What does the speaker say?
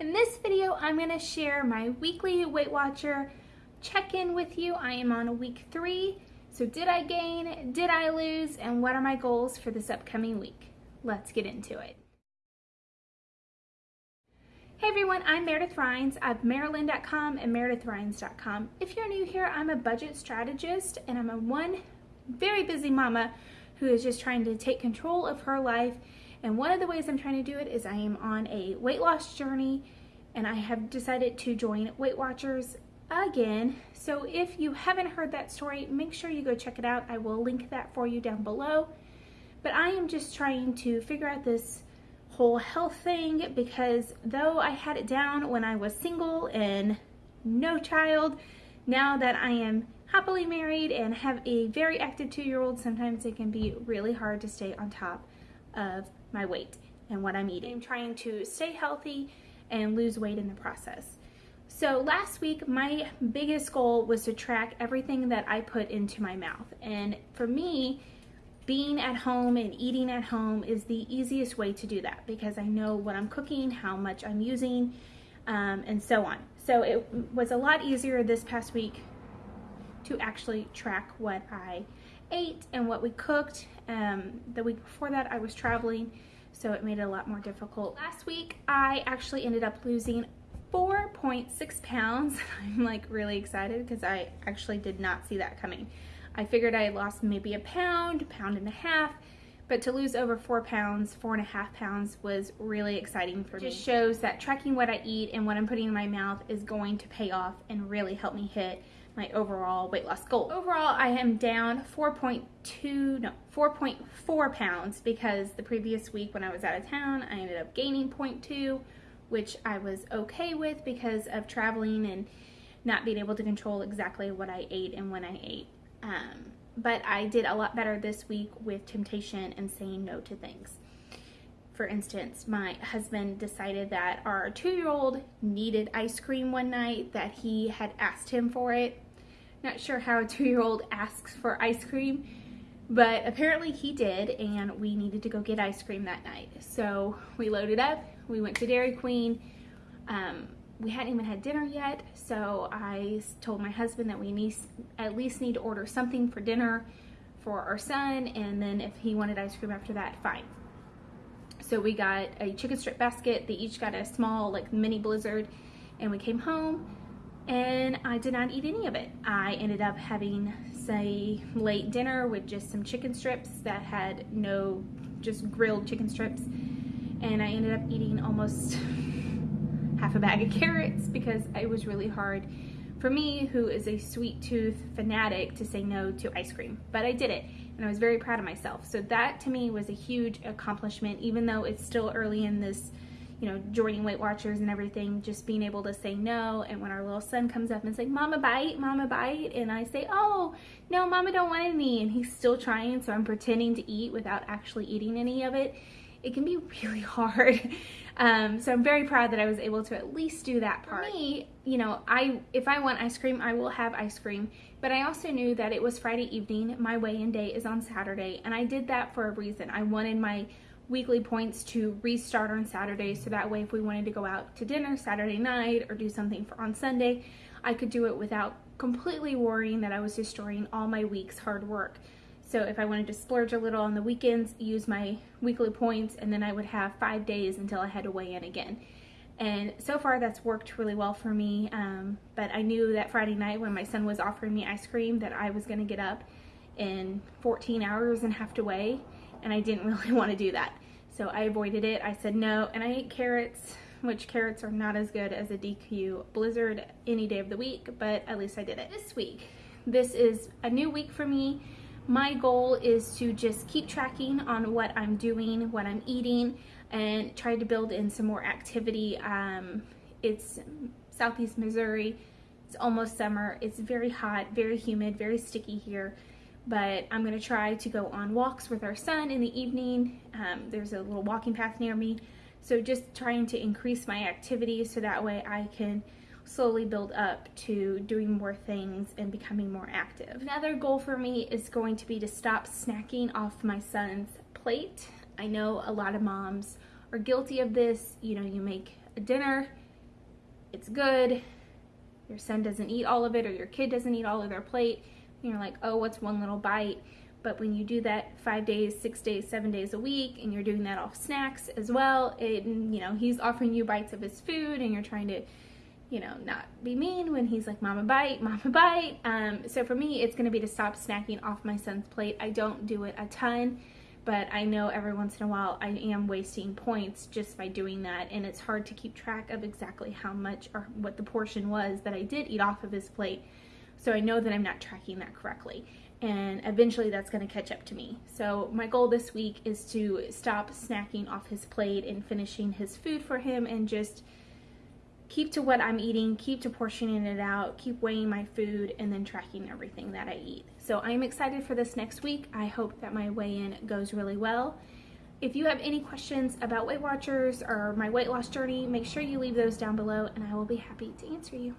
In this video, I'm gonna share my weekly Weight Watcher check-in with you. I am on week three. So did I gain, did I lose, and what are my goals for this upcoming week? Let's get into it. Hey everyone, I'm Meredith Rhines of Maryland.com and MeredithRhines.com. If you're new here, I'm a budget strategist and I'm a one very busy mama who is just trying to take control of her life. And one of the ways I'm trying to do it is I am on a weight loss journey and I have decided to join Weight Watchers again. So if you haven't heard that story, make sure you go check it out. I will link that for you down below. But I am just trying to figure out this whole health thing because though I had it down when I was single and no child, now that I am happily married and have a very active two-year-old, sometimes it can be really hard to stay on top of my weight and what I'm eating. I'm trying to stay healthy and lose weight in the process. So last week, my biggest goal was to track everything that I put into my mouth. And for me, being at home and eating at home is the easiest way to do that because I know what I'm cooking, how much I'm using, um, and so on. So it was a lot easier this past week to actually track what I ate and what we cooked. Um, the week before that, I was traveling, so it made it a lot more difficult. Last week, I actually ended up losing 4.6 pounds. I'm like really excited because I actually did not see that coming. I figured I lost maybe a pound, pound and a half, but to lose over four pounds, four and a half pounds was really exciting for me. It just shows that tracking what I eat and what I'm putting in my mouth is going to pay off and really help me hit my overall weight loss goal. Overall, I am down 4.2, no, 4.4 pounds because the previous week when I was out of town, I ended up gaining 0.2 which I was okay with because of traveling and not being able to control exactly what I ate and when I ate. Um, but I did a lot better this week with temptation and saying no to things. For instance, my husband decided that our two-year-old needed ice cream one night, that he had asked him for it. Not sure how a two-year-old asks for ice cream, but apparently he did, and we needed to go get ice cream that night. So we loaded up, we went to Dairy Queen. Um, we hadn't even had dinner yet, so I told my husband that we need, at least need to order something for dinner for our son, and then if he wanted ice cream after that, fine. So we got a chicken strip basket. They each got a small, like, mini blizzard, and we came home, and I did not eat any of it. I ended up having, say, late dinner with just some chicken strips that had no, just grilled chicken strips and I ended up eating almost half a bag of carrots because it was really hard for me, who is a sweet tooth fanatic, to say no to ice cream. But I did it, and I was very proud of myself. So that to me was a huge accomplishment, even though it's still early in this, you know, joining Weight Watchers and everything, just being able to say no. And when our little son comes up and like, Mama bite, Mama bite, and I say, oh, no, Mama don't want any, and he's still trying, so I'm pretending to eat without actually eating any of it it can be really hard. Um, so I'm very proud that I was able to at least do that part. For me, you know, I if I want ice cream, I will have ice cream. But I also knew that it was Friday evening. My weigh-in day is on Saturday, and I did that for a reason. I wanted my weekly points to restart on Saturday, so that way if we wanted to go out to dinner Saturday night or do something for on Sunday, I could do it without completely worrying that I was destroying all my week's hard work. So if I wanted to splurge a little on the weekends, use my weekly points, and then I would have five days until I had to weigh in again. And so far that's worked really well for me. Um, but I knew that Friday night when my son was offering me ice cream that I was gonna get up in 14 hours and have to weigh. And I didn't really want to do that. So I avoided it. I said no. And I ate carrots, which carrots are not as good as a DQ Blizzard any day of the week, but at least I did it. This week, this is a new week for me my goal is to just keep tracking on what I'm doing, what I'm eating, and try to build in some more activity. Um, it's southeast Missouri. It's almost summer. It's very hot, very humid, very sticky here. But I'm to try to go on walks with our son in the evening. Um, there's a little walking path near me. So just trying to increase my activity so that way I can slowly build up to doing more things and becoming more active. Another goal for me is going to be to stop snacking off my son's plate. I know a lot of moms are guilty of this. You know, you make a dinner it's good, your son doesn't eat all of it or your kid doesn't eat all of their plate, and you're like, oh, what's one little bite? But when you do that five days, six days, seven days a week, and you're doing that off snacks as well, it, you know, he's offering you bites of his food and you're trying to, you know, not be mean when he's like, mama bite, mama bite. Um, so for me, it's going to be to stop snacking off my son's plate. I don't do it a ton but I know every once in a while I am wasting points just by doing that and it's hard to keep track of exactly how much or what the portion was that I did eat off of his plate so I know that I'm not tracking that correctly and eventually that's going to catch up to me. So my goal this week is to stop snacking off his plate and finishing his food for him and just keep to what I'm eating, keep to portioning it out, keep weighing my food, and then tracking everything that I eat. So I'm excited for this next week. I hope that my weigh-in goes really well. If you have any questions about Weight Watchers or my weight loss journey, make sure you leave those down below and I will be happy to answer you.